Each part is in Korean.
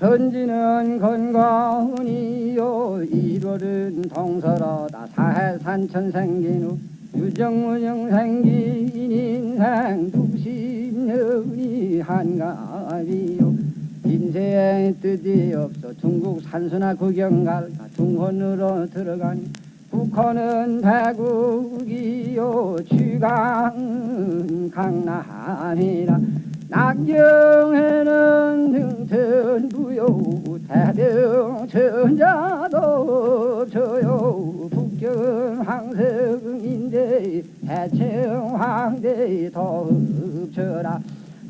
선지는 건강이요 이월은 동서로다. 사해산천 생긴 후 유정무정 생긴 인생 두십년이 한가비요. 인생의 뜻이 없어 중국 산수나 구경 갈까. 중원으로 들어가니 북한은 대국이요. 취강은 강남이라 낙경에는 등천부요 대병천자도 없어요. 북경 황성인데 대청황대 더 없쳐라.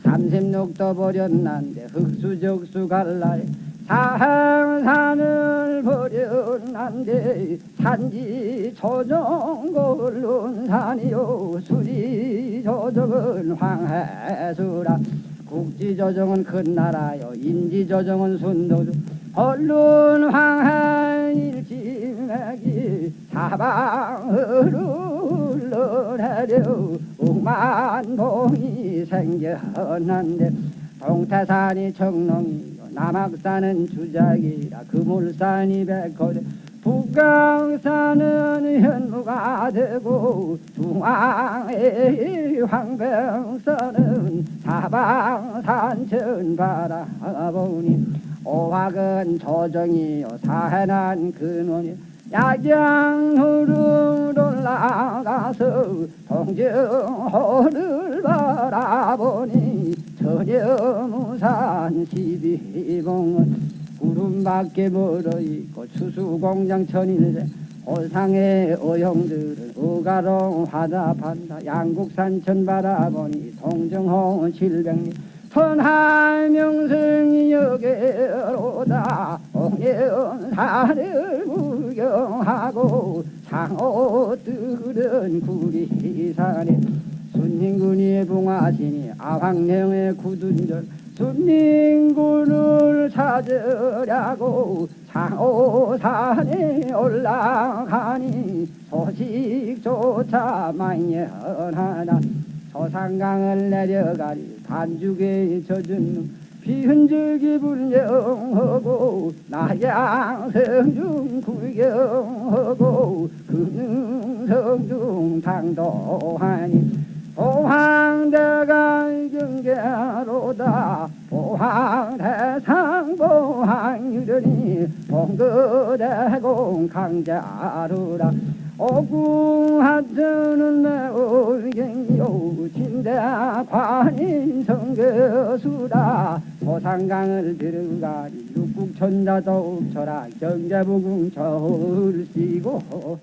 삼십육도 버렸난데 흑수적수 갈라에 사항산을 버렸난데 산지 조정골론 산이요. 수리 조정은 황해수라. 국지 조정은 큰 나라요. 인지 조정은 순도주. 언론 황해 일지맥이 사방으로 흘러내려. 옥만봉이 생겨났는데 동태산이 청농이요 남악산은 주작이라 그물산이 백호래 북강산은 현무가 되고 중앙의 황병선은 사방산천 바라보니 오학은 조정이요 사해난 근원이 야경으로 올라가서 동정호를 바라보니 전여 무산 시비봉은 구름밖에 멀어 있고 추수공장 천일제 호상의 어형들은 우가롱 화답한다. 양국산천 바라보니 동정홍 칠백리 천하명승이 여기로다. 옥년산을 구경하고 상호들은 구리산에 순닝군이 붕하시니 아황령의 굳은절 순닝군을 찾으려고 상호산에 올라가니 소식조차 만연하다 소상강을 내려가니 반죽에 젖은 비흔적이 불명하고 나양성중 구경하고 근흥성중 당도하니 보황대상 보황유련이 봉거대공 강자루라. 오궁하트는 내올갱이요 진대관인 성교수라 소상강을 들어가니 육국천자도 쳐라 경제부궁 절시고